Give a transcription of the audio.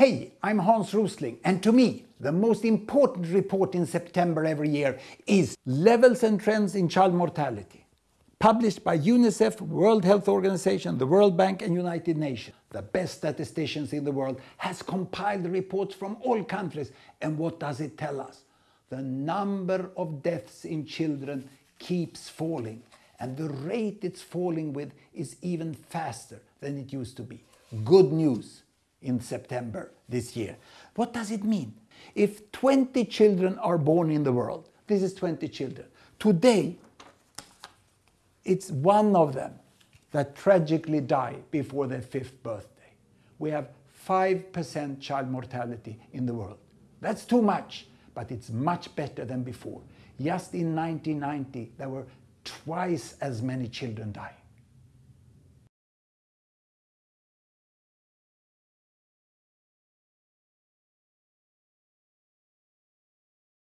Hey, I'm Hans Rosling, and to me, the most important report in September every year is Levels and Trends in Child Mortality, published by UNICEF, World Health Organization, the World Bank and United Nations. The best statisticians in the world has compiled reports from all countries, and what does it tell us? The number of deaths in children keeps falling, and the rate it's falling with is even faster than it used to be. Good news in September this year. What does it mean? If 20 children are born in the world, this is 20 children. Today, it's one of them that tragically die before their fifth birthday. We have 5% child mortality in the world. That's too much, but it's much better than before. Just in 1990, there were twice as many children dying.